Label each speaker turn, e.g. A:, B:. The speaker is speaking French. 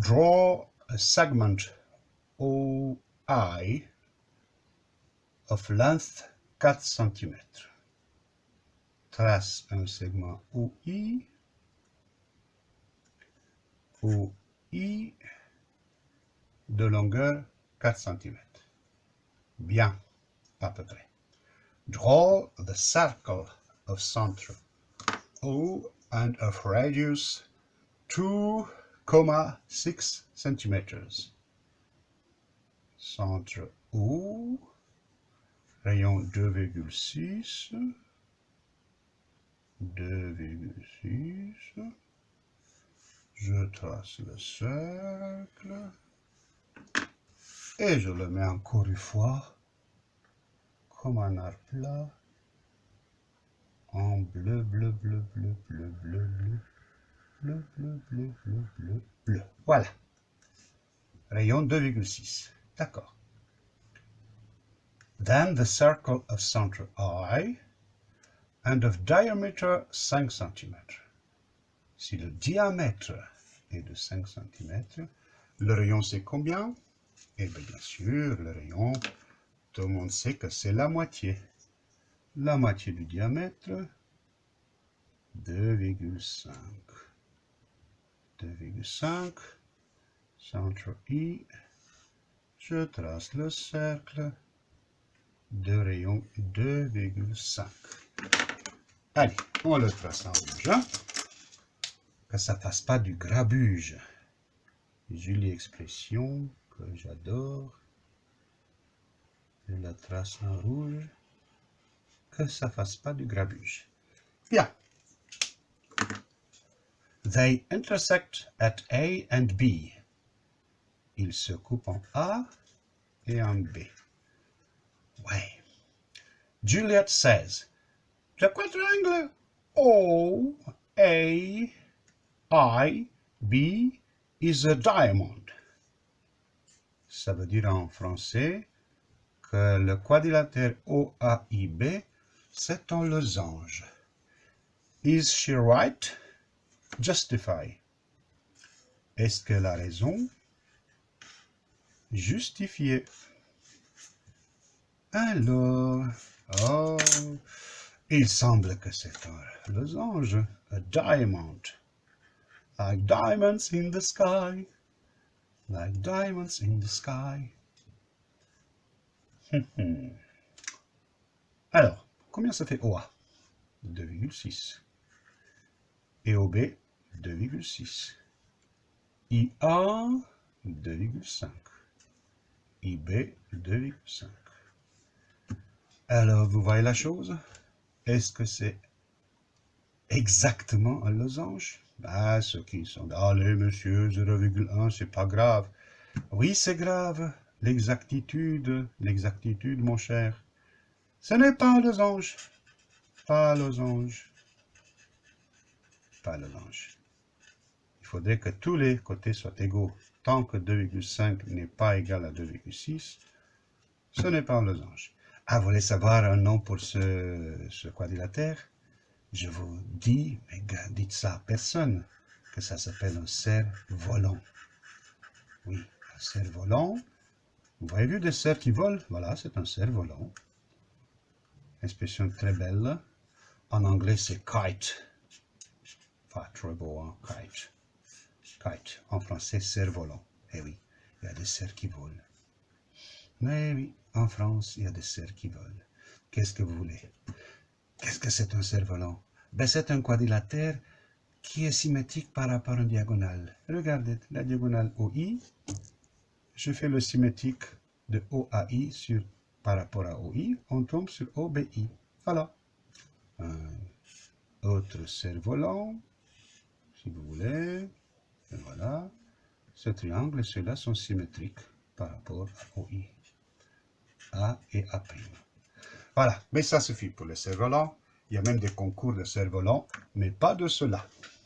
A: Draw a segment OI of length 4 cm. Trace un segment OI, OI de longueur 4 cm. Bien, à peu près. Draw the circle of center O and of radius 2,6 cm. Centre O, rayon 2,6, 2,6. Je trace le cercle et je le mets encore une fois comme un arc plat en bleu, bleu, bleu, bleu, bleu, bleu, bleu, bleu, bleu, bleu, bleu, bleu. Voilà. Rayon 2,6. D'accord. Then the circle of center I and of diameter 5 cm. Si le diamètre est de 5 cm, le rayon c'est combien? Eh bien, bien sûr, le rayon, tout le monde sait que c'est la moitié la moitié du diamètre, 2,5. 2,5, centre I, je trace le cercle de rayon 2,5. Allez, on le trace en rouge, hein. que ça fasse pas du grabuge. Jolie expression que j'adore. Je la trace en rouge que ça fasse pas du grabuge. Bien. They intersect at A and B. Ils se coupent en A et en B. Ouais. Juliet says, the quadrangle O, A, I, B is a diamond. Ça veut dire en français que le quadrilatère OAIB c'est un losange. Is she right? Justify. Est-ce qu'elle a raison? Justifier. Alors, oh, il semble que c'est un losange, a diamond. Like diamonds in the sky, like diamonds in the sky. Alors, Combien ça fait OA 2,6. Et OB 2,6. IA 2,5. IB 2,5. Alors, vous voyez la chose? Est-ce que c'est exactement un losange? Ah, ceux qui sont... Allez, monsieur, 0,1, c'est pas grave. Oui, c'est grave. L'exactitude, l'exactitude, mon cher. Ce n'est pas un losange. Pas losange. Pas losange. Il faudrait que tous les côtés soient égaux. Tant que 2,5 n'est pas égal à 2,6, ce n'est pas un losange. Ah, vous voulez savoir un nom pour ce, quadrilatère? Je vous dis, mais dites ça à personne, que ça s'appelle un cerf-volant. Oui, un cerf-volant. Vous avez vu des cerfs qui volent? Voilà, c'est un cerf-volant expression très belle. En anglais, c'est kite. Pas très beau, hein, kite. Kite. En français, cerf-volant. Eh oui, il y a des cerfs qui volent. Mais oui, en France, il y a des cerfs qui volent. Qu'est-ce que vous voulez? Qu'est-ce que c'est un cerf-volant ben, C'est un quadrilatère qui est symétrique par rapport à une diagonale. Regardez, la diagonale OI, je fais le symétrique de OAI par rapport à OI, on tombe sur OBI. Voilà. Autre cerf-volant, si vous voulez. Voilà. Ce triangle et ceux-là sont symétriques par rapport à OI. A et A'. Voilà. Mais ça suffit pour les cerfs-volants. Il y a même des concours de cerfs-volants, mais pas de cela.